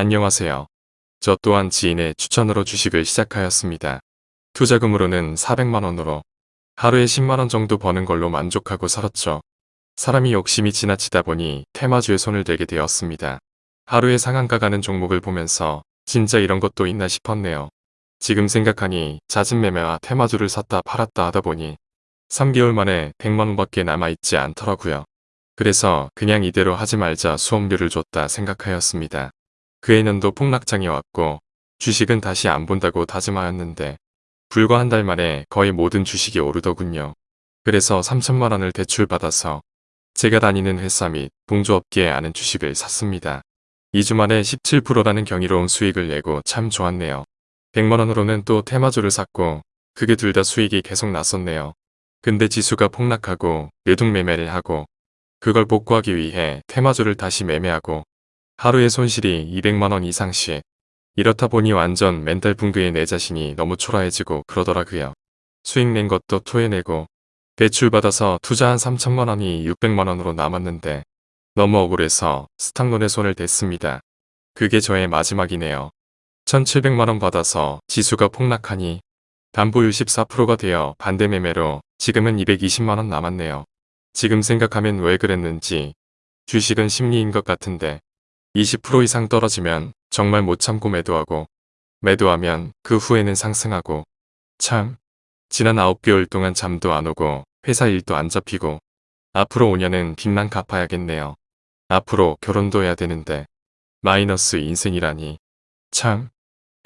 안녕하세요. 저 또한 지인의 추천으로 주식을 시작하였습니다. 투자금으로는 400만원으로 하루에 10만원 정도 버는 걸로 만족하고 살았죠. 사람이 욕심이 지나치다 보니 테마주에 손을 대게 되었습니다. 하루에 상한가 가는 종목을 보면서 진짜 이런 것도 있나 싶었네요. 지금 생각하니 잦은 매매와 테마주를 샀다 팔았다 하다 보니 3개월 만에 100만원밖에 남아있지 않더라고요. 그래서 그냥 이대로 하지 말자 수업료를 줬다 생각하였습니다. 그해 년도 폭락장이 왔고 주식은 다시 안 본다고 다짐하였는데 불과 한 달 만에 거의 모든 주식이 오르더군요. 그래서 3천만 원을 대출받아서 제가 다니는 회사 및 동조업계에 아는 주식을 샀습니다. 2주 만에 17%라는 경이로운 수익을 내고 참 좋았네요. 100만 원으로는 또 테마주를 샀고 그게 둘 다 수익이 계속 났었네요. 근데 지수가 폭락하고 매둑 매매를 하고 그걸 복구하기 위해 테마주를 다시 매매하고 하루에 손실이 200만원 이상씩 이렇다 보니 완전 멘탈 붕괴의 내 자신이 너무 초라해지고 그러더라고요. 수익 낸 것도 토해내고 대출받아서 투자한 3천만원이 600만원으로 남았는데 너무 억울해서 스탁론에 손을 댔습니다. 그게 저의 마지막이네요. 1700만원 받아서 지수가 폭락하니 담보율 14%가 되어 반대 매매로 지금은 220만원 남았네요. 지금 생각하면 왜 그랬는지 주식은 심리인 것 같은데 20% 이상 떨어지면 정말 못 참고 매도하고 매도하면 그 후에는 상승하고 참 지난 9개월 동안 잠도 안 오고 회사 일도 안 잡히고 앞으로 5년은 빚만 갚아야겠네요. 앞으로 결혼도 해야 되는데 마이너스 인생이라니. 참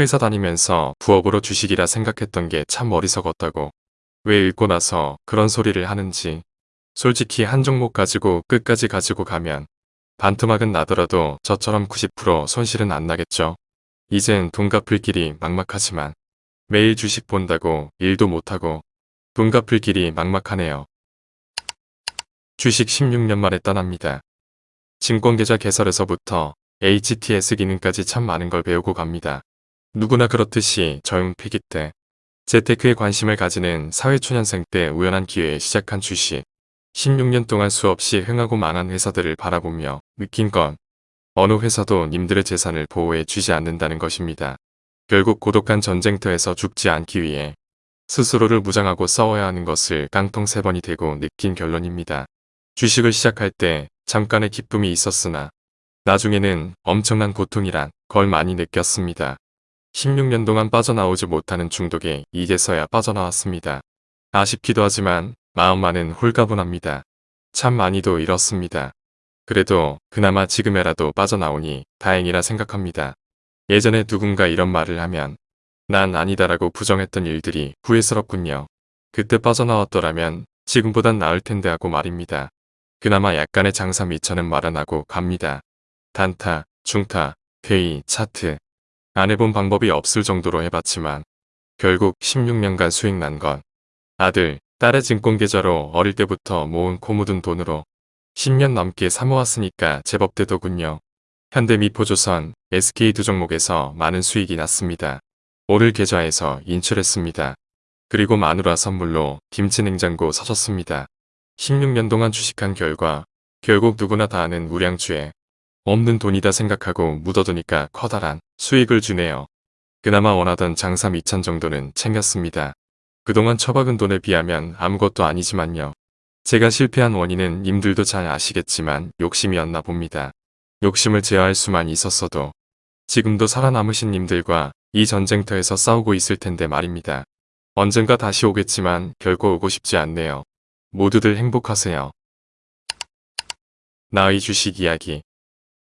회사 다니면서 부업으로 주식이라 생각했던 게 참 어리석었다고. 왜 읽고 나서 그런 소리를 하는지. 솔직히 한 종목 가지고 끝까지 가지고 가면 반토막은 나더라도 저처럼 90% 손실은 안 나겠죠. 이젠 돈 갚을 길이 막막하지만 매일 주식 본다고 일도 못하고 돈 갚을 길이 막막하네요. 주식 16년 만에 떠납니다. 증권계좌 개설에서부터 HTS 기능까지 참 많은 걸 배우고 갑니다. 누구나 그렇듯이 저윤폐기 때 재테크에 관심을 가지는 사회초년생 때 우연한 기회에 시작한 주식. 16년 동안 수없이 흥하고 망한 회사들을 바라보며 느낀 건 어느 회사도 님들의 재산을 보호해 주지 않는다는 것입니다. 결국 고독한 전쟁터에서 죽지 않기 위해 스스로를 무장하고 싸워야 하는 것을 깡통 세 번이 되고 느낀 결론입니다. 주식을 시작할 때 잠깐의 기쁨이 있었으나 나중에는 엄청난 고통이란 걸 많이 느꼈습니다. 16년 동안 빠져나오지 못하는 중독에 이제서야 빠져나왔습니다. 아쉽기도 하지만 마음만은 홀가분합니다. 참 많이도 잃었습니다. 그래도 그나마 지금에라도 빠져나오니 다행이라 생각합니다. 예전에 누군가 이런 말을 하면 난 아니다라고 부정했던 일들이 후회스럽군요. 그때 빠져나왔더라면 지금보단 나을 텐데 하고 말입니다. 그나마 약간의 장사 미천은 말안 하고 갑니다. 단타, 중타, 회의, 차트 안 해본 방법이 없을 정도로 해봤지만 결국 16년간 수익 난 건 아들, 딸의 증권계좌로 어릴 때부터 모은 코 묻은 돈으로 10년 넘게 사모았으니까 제법 되더군요. 현대미포조선, SK 두 종목에서 많은 수익이 났습니다. 오늘 계좌에서 인출했습니다. 그리고 마누라 선물로 김치 냉장고 사줬습니다. 16년 동안 주식한 결과 결국 누구나 다 아는 우량주에 없는 돈이다 생각하고 묻어두니까 커다란 수익을 주네요. 그나마 원하던 장사 미천 정도는 챙겼습니다. 그동안 처박은 돈에 비하면 아무것도 아니지만요. 제가 실패한 원인은 님들도 잘 아시겠지만 욕심이었나 봅니다. 욕심을 제어할 수만 있었어도 지금도 살아남으신 님들과 이 전쟁터에서 싸우고 있을 텐데 말입니다. 언젠가 다시 오겠지만 결코 오고 싶지 않네요. 모두들 행복하세요. 나의 주식 이야기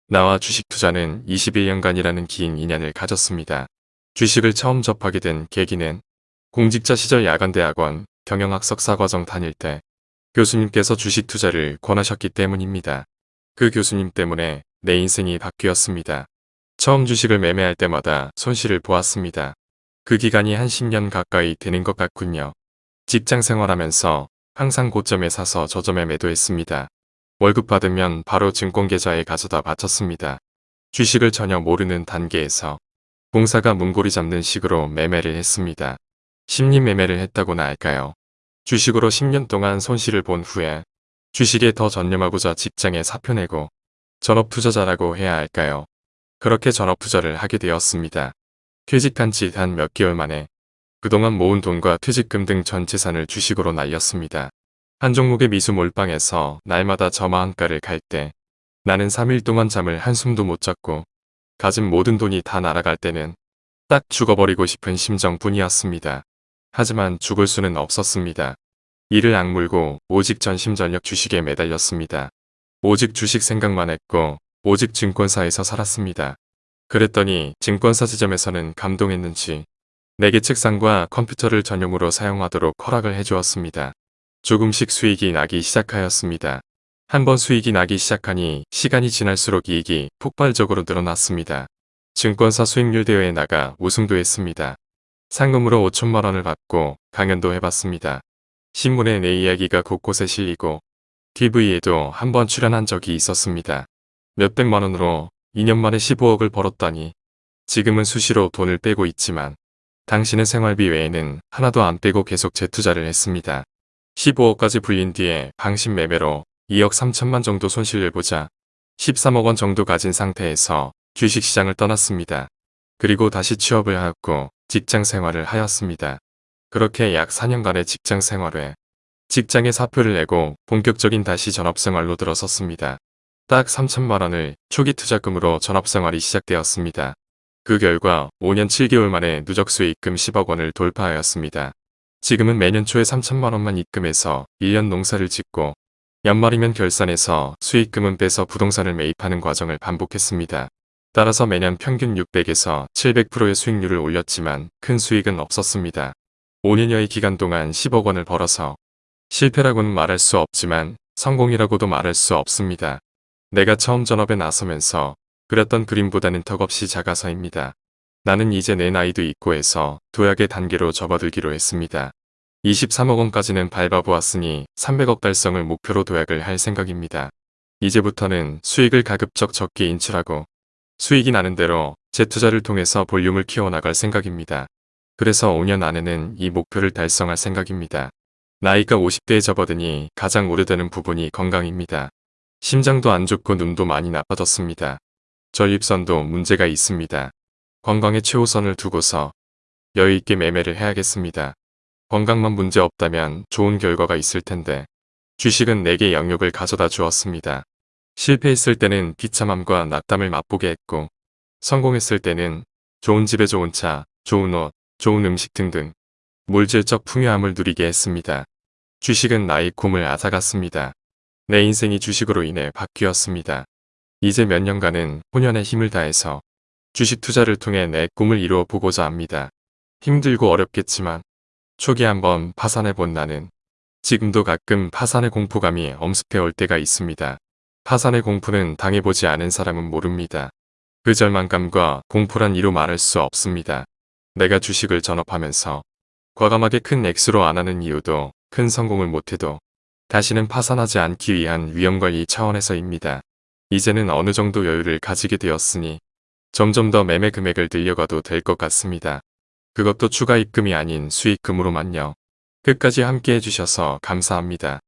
나와 주식 투자는 21년간이라는 긴 인연을 가졌습니다. 주식을 처음 접하게 된 계기는 공직자 시절 야간대학원 경영학 석사 과정 다닐 때 교수님께서 주식 투자를 권하셨기 때문입니다. 그 교수님 때문에 내 인생이 바뀌었습니다. 처음 주식을 매매할 때마다 손실을 보았습니다. 그 기간이 한 10년 가까이 되는 것 같군요. 직장 생활하면서 항상 고점에 사서 저점에 매도했습니다. 월급 받으면 바로 증권계좌에 가져다 바쳤습니다. 주식을 전혀 모르는 단계에서 공사가 문고리 잡는 식으로 매매를 했습니다. 심리 매매를 했다고나 할까요? 주식으로 10년 동안 손실을 본 후에 주식에 더 전념하고자 직장에 사표 내고 전업투자자라고 해야 할까요? 그렇게 전업 투자를 하게 되었습니다. 퇴직한 지 단 몇 개월 만에 그동안 모은 돈과 퇴직금 등 전 재산을 주식으로 날렸습니다. 한 종목의 미수 몰빵에서 날마다 저마한가를 갈 때 나는 3일 동안 잠을 한숨도 못 잤고 가진 모든 돈이 다 날아갈 때는 딱 죽어버리고 싶은 심정뿐이었습니다. 하지만 죽을 수는 없었습니다. 이를 악물고 오직 전심전력 주식에 매달렸습니다. 오직 주식 생각만 했고 오직 증권사에서 살았습니다. 그랬더니 증권사 지점에서는 감동했는지 내게 책상과 컴퓨터를 전용으로 사용하도록 허락을 해주었습니다. 조금씩 수익이 나기 시작하였습니다. 한번 수익이 나기 시작하니 시간이 지날수록 이익이 폭발적으로 늘어났습니다. 증권사 수익률 대회에 나가 우승도 했습니다. 상금으로 5천만 원을 받고 강연도 해봤습니다. 신문에 내 이야기가 곳곳에 실리고 TV에도 한 번 출연한 적이 있었습니다. 몇백만 원으로 2년 만에 15억을 벌었다니 지금은 수시로 돈을 빼고 있지만 당신의 생활비 외에는 하나도 안 빼고 계속 재투자를 했습니다. 15억까지 불린 뒤에 방심 매매로 2억 3천만 정도 손실을 보자 13억 원 정도 가진 상태에서 주식시장을 떠났습니다. 그리고 다시 취업을 하였고 직장 생활을 하였습니다. 그렇게 약 4년간의 직장 생활 후에 직장에 사표를 내고 본격적인 다시 전업생활로 들어섰습니다. 딱 3천만 원을 초기 투자금으로 전업생활이 시작되었습니다. 그 결과 5년 7개월 만에 누적 수익금 10억 원을 돌파하였습니다. 지금은 매년 초에 3천만 원만 입금해서 1년 농사를 짓고 연말이면 결산해서 수익금은 빼서 부동산을 매입하는 과정을 반복했습니다. 따라서 매년 평균 600에서 700%의 수익률을 올렸지만 큰 수익은 없었습니다. 5년여의 기간 동안 10억 원을 벌어서 실패라고는 말할 수 없지만 성공이라고도 말할 수 없습니다. 내가 처음 전업에 나서면서 그렸던 그림보다는 턱없이 작아서입니다. 나는 이제 내 나이도 있고 해서 도약의 단계로 접어들기로 했습니다. 23억 원까지는 밟아보았으니 300억 달성을 목표로 도약을 할 생각입니다. 이제부터는 수익을 가급적 적게 인출하고 수익이 나는 대로 재투자를 통해서 볼륨을 키워나갈 생각입니다. 그래서 5년 안에는 이 목표를 달성할 생각입니다. 나이가 50대에 접어드니 가장 우려되는 부분이 건강입니다. 심장도 안 좋고 눈도 많이 나빠졌습니다. 전립선도 문제가 있습니다. 건강에 최우선을 두고서 여유있게 매매를 해야겠습니다. 건강만 문제 없다면 좋은 결과가 있을 텐데 주식은 내게 영역을 가져다 주었습니다. 실패했을 때는 비참함과 낙담을 맛보게 했고 성공했을 때는 좋은 집에 좋은 차, 좋은 옷, 좋은 음식 등등 물질적 풍요함을 누리게 했습니다. 주식은 나의 꿈을 앗아갔습니다. 내 인생이 주식으로 인해 바뀌었습니다. 이제 몇 년간은 혼연의 힘을 다해서 주식 투자를 통해 내 꿈을 이루어 보고자 합니다. 힘들고 어렵겠지만 초기 한번 파산해 본 나는 지금도 가끔 파산의 공포감이 엄습해 올 때가 있습니다. 파산의 공포는 당해보지 않은 사람은 모릅니다. 그 절망감과 공포란 이로 말할 수 없습니다. 내가 주식을 전업하면서 과감하게 큰 액수로 안 하는 이유도 큰 성공을 못해도 다시는 파산하지 않기 위한 위험관리 차원에서입니다. 이제는 어느 정도 여유를 가지게 되었으니 점점 더 매매 금액을 늘려가도 될 것 같습니다. 그것도 추가 입금이 아닌 수익금으로만요. 끝까지 함께 해주셔서 감사합니다.